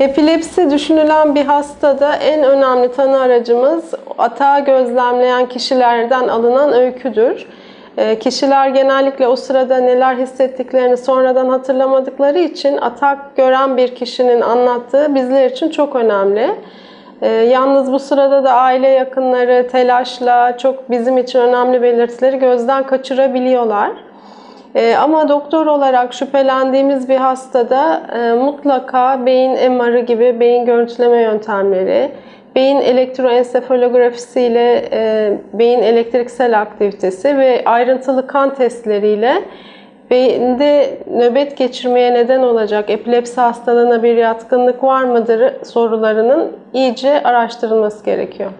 Epilepsi düşünülen bir hastada en önemli tanı aracımız atağı gözlemleyen kişilerden alınan öyküdür. E, Kişiler genellikle o sırada neler hissettiklerini sonradan hatırlamadıkları için atak gören bir kişinin anlattığı bizler için çok önemli. E, Yalnız bu sırada da aile yakınları telaşla çok bizim için önemli belirtileri gözden kaçırabiliyorlar. Ee, ama doktor olarak şüphelendiğimiz bir hastada e, mutlaka beyin MR'ı gibi beyin görüntüleme yöntemleri, beyin elektroensefalografisi ile e, beyin elektriksel aktivitesi ve ayrıntılı kan testleriyle beyinde nöbet geçirmeye neden olacak epilepsi hastalığına bir yatkınlık var mıdır sorularının iyice araştırılması gerekiyor.